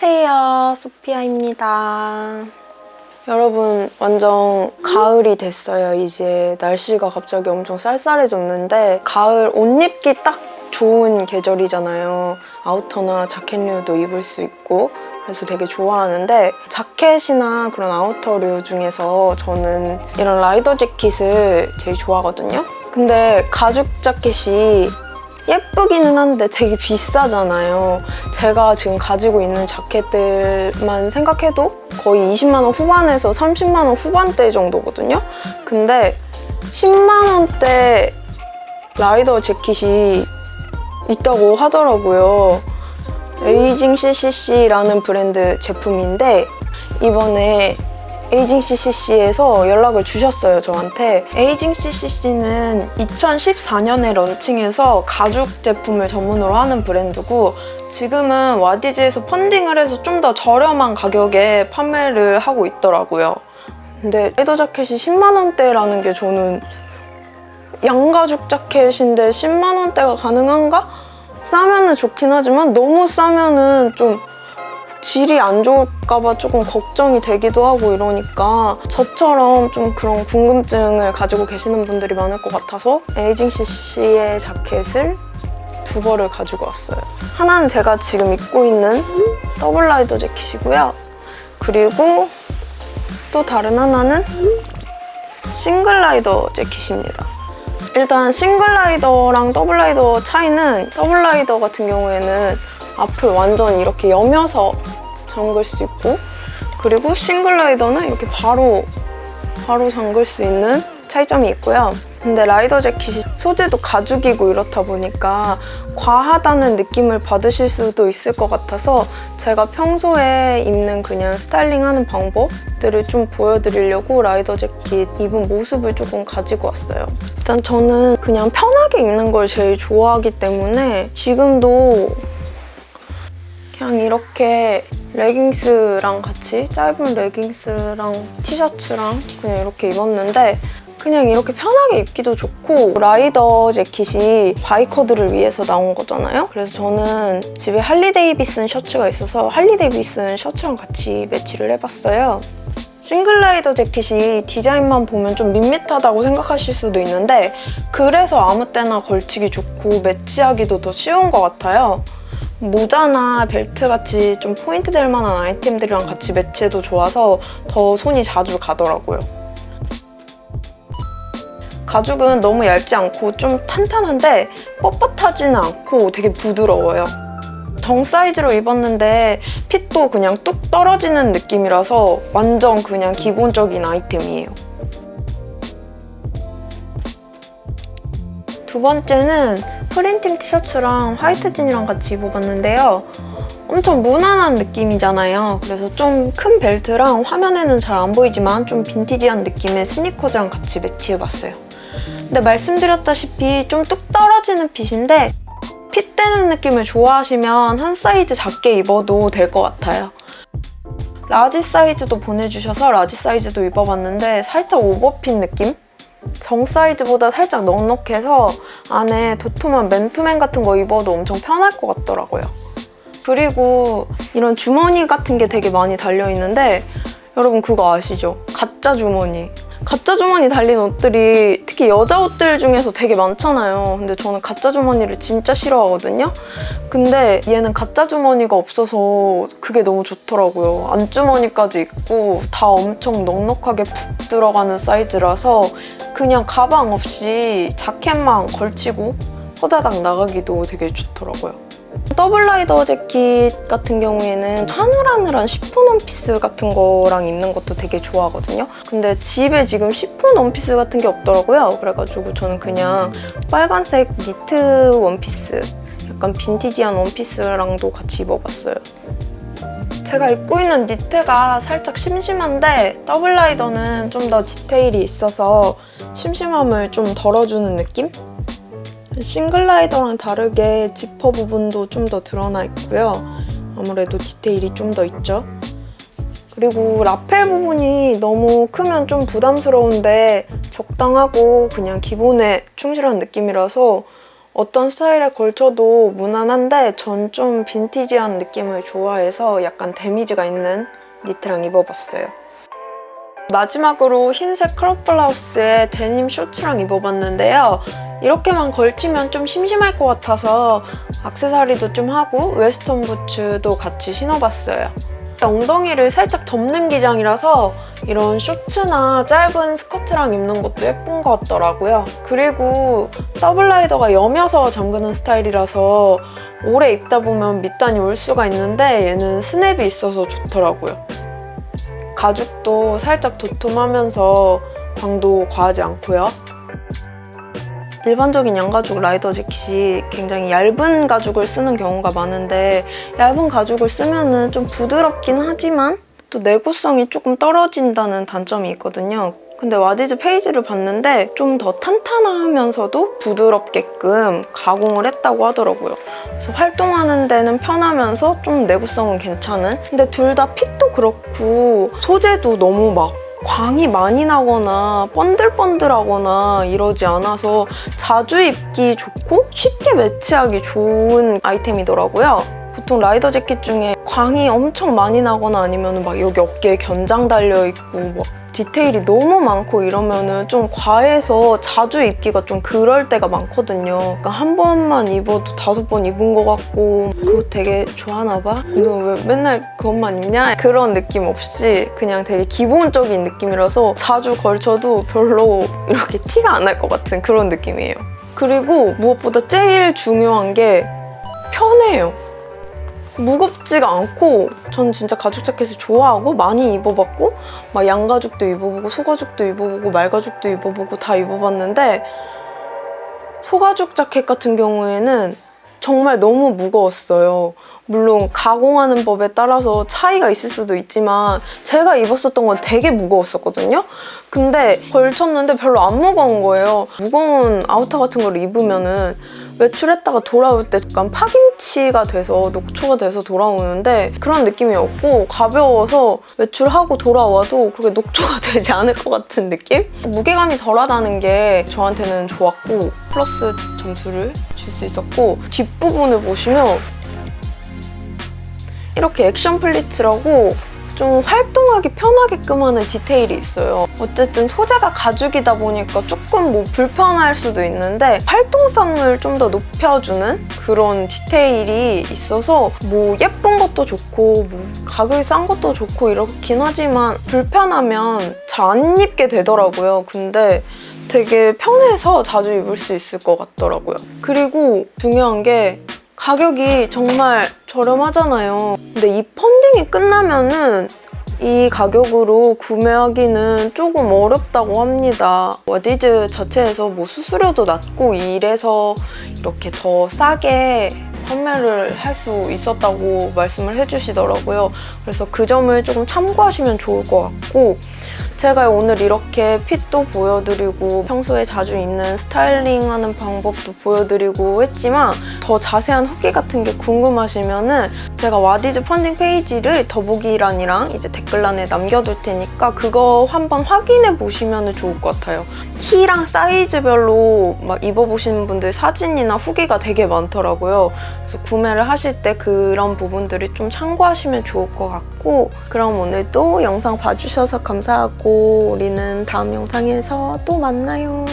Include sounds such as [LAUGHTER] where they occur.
안녕하세요 소피아입니다. 여러분 완전 가을이 됐어요. 이제 날씨가 갑자기 엄청 쌀쌀해졌는데 가을 옷 입기 딱 좋은 계절이잖아요. 아우터나 자켓류도 입을 수 있고 그래서 되게 좋아하는데 자켓이나 그런 아우터류 중에서 저는 이런 라이더 재킷을 제일 좋아하거든요. 근데 가죽 자켓이 예쁘기는 한데 되게 비싸잖아요. 제가 지금 가지고 있는 자켓들만 생각해도 거의 20만 원 후반에서 30만 원 후반대 정도거든요. 근데 10만 원대 라이더 재킷이 있다고 하더라고요. 에이징 CCC라는 브랜드 제품인데 이번에 에이징 CCC에서 연락을 주셨어요, 저한테. 에이징 CCC는 2014년에 런칭해서 가죽 제품을 전문으로 하는 브랜드고 지금은 와디즈에서 펀딩을 해서 좀 더 저렴한 가격에 판매를 하고 있더라고요. 근데 레더 자켓이 10만 원대라는 게 저는 양가죽 자켓인데 10만 원대가 가능한가? 싸면은 좋긴 하지만 너무 싸면은 좀 질이 안 좋을까봐 조금 걱정이 되기도 하고 이러니까 저처럼 좀 그런 궁금증을 가지고 계시는 분들이 많을 것 같아서 에이징 CC의 자켓을 두 벌을 가지고 왔어요. 하나는 제가 지금 입고 있는 더블 라이더 재킷이고요. 그리고 또 다른 하나는 싱글 라이더 재킷입니다. 일단 싱글 라이더랑 더블 라이더 차이는 더블 라이더 같은 경우에는 앞을 완전 이렇게 여며서 잠글 수 있고 그리고 싱글라이더는 이렇게 바로 바로 잠글 수 있는 차이점이 있고요. 근데 라이더 재킷이 소재도 가죽이고 이렇다 보니까 과하다는 느낌을 받으실 수도 있을 것 같아서 제가 평소에 입는 그냥 스타일링하는 방법들을 좀 보여드리려고 라이더 재킷 입은 모습을 조금 가지고 왔어요. 일단 저는 그냥 편하게 입는 걸 제일 좋아하기 때문에 지금도 그냥 이렇게 레깅스랑 같이 짧은 레깅스랑 티셔츠랑 그냥 이렇게 입었는데 그냥 이렇게 편하게 입기도 좋고 라이더 재킷이 바이커들을 위해서 나온 거잖아요? 그래서 저는 집에 할리데이비슨 셔츠가 있어서 할리데이비슨 셔츠랑 같이 매치를 해봤어요. 싱글라이더 재킷이 디자인만 보면 좀 밋밋하다고 생각하실 수도 있는데 그래서 아무 때나 걸치기 좋고 매치하기도 더 쉬운 것 같아요. 모자나 벨트같이 좀 포인트 될 만한 아이템들이랑 같이 매치해도 좋아서 더 손이 자주 가더라고요. 가죽은 너무 얇지 않고 좀 탄탄한데 뻣뻣하지는 않고 되게 부드러워요. 정 사이즈로 입었는데 핏도 그냥 뚝 떨어지는 느낌이라서 완전 그냥 기본적인 아이템이에요. 두 번째는 프린팅 티셔츠랑 화이트 진이랑 같이 입어봤는데요. 엄청 무난한 느낌이잖아요. 그래서 좀 큰 벨트랑 화면에는 잘 안 보이지만 좀 빈티지한 느낌의 스니커즈랑 같이 매치해봤어요. 근데 말씀드렸다시피 좀 뚝 떨어지는 fit인데 fit되는 느낌을 좋아하시면 한 사이즈 작게 입어도 될 것 같아요. large 사이즈도 보내주셔서 large 사이즈도 입어봤는데 살짝 오버핏 느낌? 정 사이즈보다 살짝 넉넉해서 안에 도톰한 맨투맨 같은 거 입어도 엄청 편할 것 같더라고요. 그리고 이런 주머니 같은 게 되게 많이 달려있는데 여러분 그거 아시죠? 가짜 주머니. 가짜 주머니 달린 옷들이 특히 여자 옷들 중에서 되게 많잖아요. 근데 저는 가짜 주머니를 진짜 싫어하거든요. 근데 얘는 가짜 주머니가 없어서 그게 너무 좋더라고요. 안주머니까지 있고 다 엄청 넉넉하게 푹 들어가는 사이즈라서 그냥 가방 없이 자켓만 걸치고 호다닥 나가기도 되게 좋더라고요. 더블 라이더 재킷 같은 경우에는 하늘하늘한 시폰 원피스 같은 거랑 입는 것도 되게 좋아하거든요. 근데 집에 지금 시폰 원피스 같은 게 없더라고요. 그래가지고 저는 그냥 빨간색 니트 원피스 약간 빈티지한 원피스랑도 같이 입어봤어요. 제가 입고 있는 니트가 살짝 심심한데 더블 라이더는 좀 더 디테일이 있어서 심심함을 좀 덜어주는 느낌? 싱글 라이더랑 다르게 지퍼 부분도 좀 더 드러나 있고요. 아무래도 디테일이 좀 더 있죠. 그리고 라펠 부분이 너무 크면 좀 부담스러운데 적당하고 그냥 기본에 충실한 느낌이라서 어떤 스타일에 걸쳐도 무난한데 전 좀 빈티지한 느낌을 좋아해서 약간 데미지가 있는 니트랑 입어봤어요. 마지막으로 흰색 crop 블라우스에 데님 쇼츠랑 입어봤는데요. 이렇게만 걸치면 좀 심심할 것 같아서 악세사리도 좀 하고 웨스턴 부츠도 같이 신어봤어요. 엉덩이를 살짝 덮는 기장이라서 이런 쇼츠나 짧은 스커트랑 입는 것도 예쁜 것 같더라고요. 그리고 더블 라이더가 여며서 잠그는 스타일이라서 오래 입다 보면 밑단이 올 수가 있는데 얘는 스냅이 있어서 좋더라고요. 가죽도 살짝 도톰하면서 광도 과하지 않고요. 일반적인 양가죽 라이더 재킷이 굉장히 얇은 가죽을 쓰는 경우가 많은데 얇은 가죽을 쓰면 좀 부드럽긴 하지만 또 내구성이 조금 떨어진다는 단점이 있거든요. 근데 와디즈 페이지를 봤는데 좀 더 탄탄하면서도 부드럽게끔 가공을 했다고 하더라고요. 그래서 활동하는 데는 편하면서 좀 내구성은 괜찮은? 근데 둘 다 핏도 그렇고 소재도 너무 막 광이 많이 나거나 번들번들하거나 이러지 않아서 자주 입기 좋고 쉽게 매치하기 좋은 아이템이더라고요. 보통 라이더 재킷 중에 광이 엄청 많이 나거나 아니면 막 여기 어깨에 견장 달려있고 막 디테일이 너무 많고 이러면은 좀 과해서 자주 입기가 좀 그럴 때가 많거든요. 그러니까 한 번만 입어도 다섯 번 입은 것 같고 그거 되게 좋아하나 봐? 너 왜 맨날 그것만 입냐? 그런 느낌 없이 그냥 되게 기본적인 느낌이라서 자주 걸쳐도 별로 이렇게 티가 안 날 것 같은 그런 느낌이에요. 그리고 무엇보다 제일 중요한 게 편해요. 무겁지가 않고 전 진짜 가죽 자켓을 좋아하고 많이 입어봤고 막 양가죽도 입어보고 소가죽도 입어보고 말가죽도 입어보고 다 입어봤는데 소가죽 자켓 같은 경우에는 정말 너무 무거웠어요. 물론 가공하는 법에 따라서 차이가 있을 수도 있지만 제가 입었었던 건 되게 무거웠었거든요. 근데 걸쳤는데 별로 안 무거운 거예요. 무거운 아우터 같은 걸 입으면 은 외출했다가 돌아올 때 약간 파김치가 돼서 녹초가 돼서 돌아오는데 그런 느낌이 없고 가벼워서 외출하고 돌아와도 그렇게 녹초가 [LAUGHS] 되지 않을 것 같은 느낌? 무게감이 덜하다는 게 저한테는 좋았고 플러스 점수를 줄 수 있었고 뒷부분을 보시면 이렇게 action pleats라고 좀 활동하기 편하게끔 하는 디테일이 있어요. 어쨌든 소재가 가죽이다 보니까 조금 뭐 불편할 수도 있는데 활동성을 좀 더 높여주는 그런 디테일이 있어서 뭐 예쁜 것도 좋고 뭐 가격이 싼 것도 좋고 이렇긴 하지만 불편하면 잘 안 입게 되더라고요. 근데 되게 편해서 자주 입을 수 있을 것 같더라고요. 그리고 중요한 게 가격이 정말 저렴하잖아요. 근데 이 펀딩이 끝나면은 이 가격으로 구매하기는 조금 어렵다고 합니다. 워디즈 자체에서 뭐 수수료도 낮고 이래서 이렇게 더 싸게 판매를 할 수 있었다고 말씀을 해주시더라고요. 그래서 그 점을 조금 참고하시면 좋을 것 같고 제가 오늘 이렇게 핏도 보여드리고 평소에 자주 입는 스타일링하는 방법도 보여드리고 했지만 더 자세한 후기 같은 게 궁금하시면 은 제가 와디즈 펀딩 페이지를 더보기란이랑 이제 댓글란에 남겨둘 테니까 그거 한번 확인해 보시면 좋을 것 같아요. 키랑 사이즈별로 막 입어보시는 분들 사진이나 후기가 되게 많더라고요. 그래서 구매를 하실 때 그런 부분들이 좀 참고하시면 좋을 것 같고 그럼 오늘도 영상 봐주셔서 감사 우리는 다음 영상에서 또 만나요.